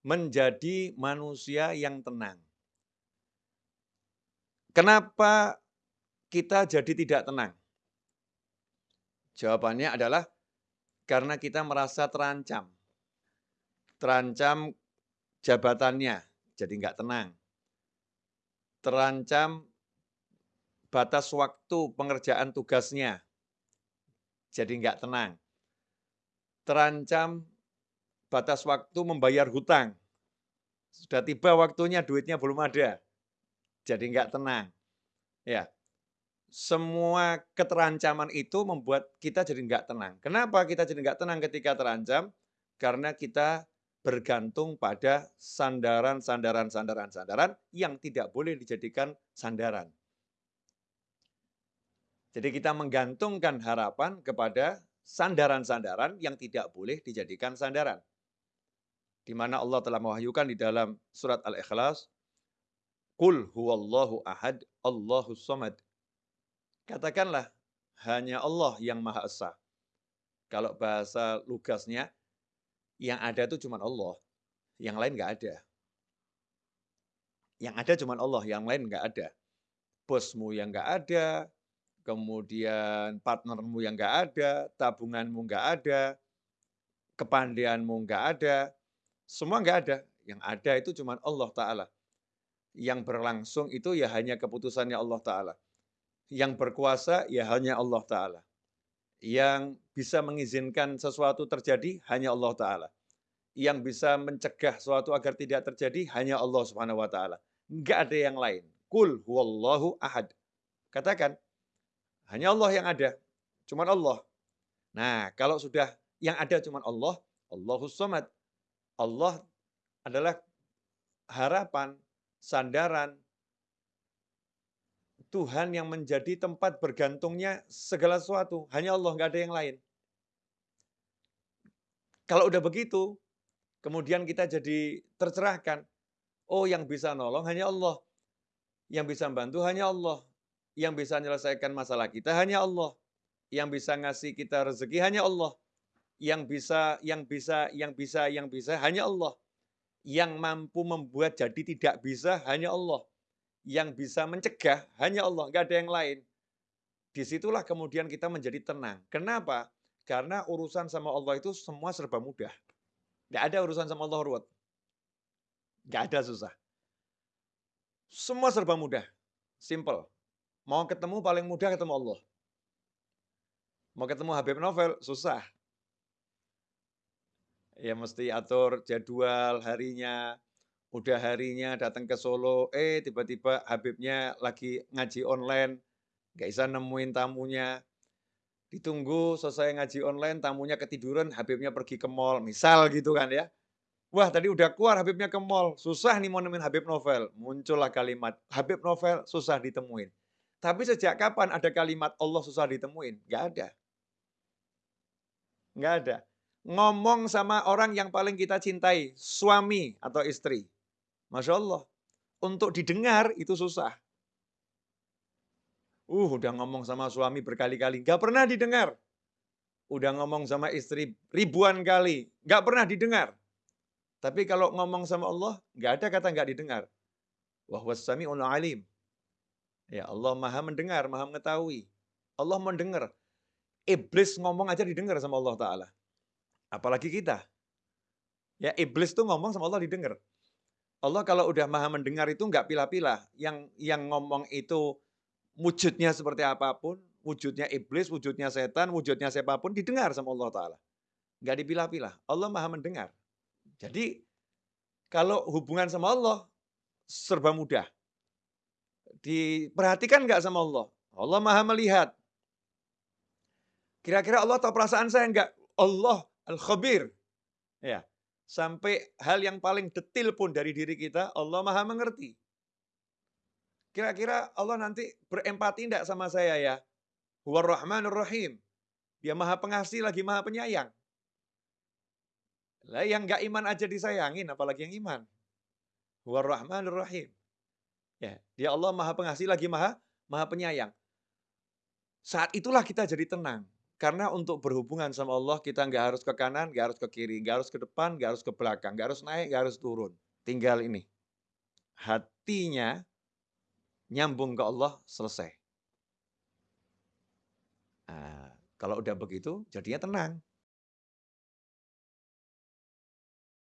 menjadi manusia yang tenang. Kenapa kita jadi tidak tenang? Jawabannya adalah karena kita merasa terancam. Terancam jabatannya, jadi nggak tenang. Terancam batas waktu pengerjaan tugasnya, jadi nggak tenang. Terancam batas waktu membayar hutang. Sudah tiba waktunya, duitnya belum ada. Jadi nggak tenang. Ya, semua keterancaman itu membuat kita jadi nggak tenang. Kenapa kita jadi nggak tenang ketika terancam? Karena kita bergantung pada sandaran, sandaran, sandaran, sandaran yang tidak boleh dijadikan sandaran. Jadi kita menggantungkan harapan kepada sandaran-sandaran yang tidak boleh dijadikan sandaran di mana Allah telah mewahyukan di dalam surat Al-Ikhlas, Qul huwallahu ahad, Allahu samad. Katakanlah, hanya Allah yang Maha Esa. Kalau bahasa lugasnya, yang ada itu cuma Allah. Yang lain nggak ada. Yang ada cuma Allah, yang lain nggak ada. Bosmu yang nggak ada, kemudian partnermu yang nggak ada, tabunganmu nggak ada, kepandaianmu nggak ada, semua nggak ada. Yang ada itu cuma Allah Ta'ala. Yang berlangsung itu ya hanya keputusannya Allah Ta'ala. Yang berkuasa ya hanya Allah Ta'ala. Yang bisa mengizinkan sesuatu terjadi hanya Allah Ta'ala. Yang bisa mencegah sesuatu agar tidak terjadi hanya Allah Subhanahu Wa Ta'ala. Nggak ada yang lain. Kul huwallahu ahad. Katakan, hanya Allah yang ada. Cuma Allah. Nah, kalau sudah yang ada cuma Allah, Allahus somad. Allah adalah harapan, sandaran, Tuhan yang menjadi tempat bergantungnya segala sesuatu. Hanya Allah, nggak ada yang lain. Kalau udah begitu, kemudian kita jadi tercerahkan. Oh, yang bisa nolong hanya Allah. Yang bisa bantu hanya Allah. Yang bisa menyelesaikan masalah kita hanya Allah. Yang bisa ngasih kita rezeki hanya Allah yang bisa, yang bisa, yang bisa, yang bisa hanya Allah. Yang mampu membuat jadi tidak bisa hanya Allah. Yang bisa mencegah hanya Allah, nggak ada yang lain. Di situlah kemudian kita menjadi tenang. Kenapa? Karena urusan sama Allah itu semua serba mudah. Nggak ada urusan sama Allah ruwet. Nggak ada susah. Semua serba mudah. Simple. Mau ketemu paling mudah ketemu Allah. Mau ketemu Habib Novel, susah ya mesti atur jadwal harinya, udah harinya datang ke Solo, eh tiba-tiba Habibnya lagi ngaji online, nggak bisa nemuin tamunya, ditunggu selesai ngaji online, tamunya ketiduran, Habibnya pergi ke mall, misal gitu kan ya. Wah tadi udah keluar Habibnya ke mall, susah nih mau nemuin Habib Novel. Muncullah kalimat, Habib Novel susah ditemuin. Tapi sejak kapan ada kalimat Allah susah ditemuin? Nggak ada. Nggak ada ngomong sama orang yang paling kita cintai, suami atau istri. Masya Allah, untuk didengar itu susah. Uh, udah ngomong sama suami berkali-kali, gak pernah didengar. Udah ngomong sama istri ribuan kali, gak pernah didengar. Tapi kalau ngomong sama Allah, gak ada kata gak didengar. Wahwassami'ul alim. Ya Allah maha mendengar, maha mengetahui. Allah mendengar. Iblis ngomong aja didengar sama Allah Ta'ala. Apalagi kita. Ya iblis tuh ngomong sama Allah didengar. Allah kalau udah maha mendengar itu nggak pilah-pilah. Yang yang ngomong itu wujudnya seperti apa pun, wujudnya iblis, wujudnya setan, wujudnya siapa pun didengar sama Allah Ta'ala. Nggak dipilah-pilah. Allah maha mendengar. Jadi kalau hubungan sama Allah serba mudah. Diperhatikan nggak sama Allah? Allah maha melihat. Kira-kira Allah tahu perasaan saya enggak? Allah Al-Khabir. Ya. Sampai hal yang paling detil pun dari diri kita, Allah maha mengerti. Kira-kira Allah nanti berempati tidak sama saya ya? Huwar Rahmanur Rahim. Dia maha pengasih lagi maha penyayang. Lah yang gak iman aja disayangin, apalagi yang iman. Huwar Rahmanur Rahim. Ya, dia Allah maha pengasih lagi maha maha penyayang. Saat itulah kita jadi tenang. Karena untuk berhubungan sama Allah kita nggak harus ke kanan, nggak harus ke kiri, nggak harus ke depan, nggak harus ke belakang, nggak harus naik, nggak harus turun. Tinggal ini, hatinya nyambung ke Allah, selesai. Nah, kalau udah begitu jadinya tenang.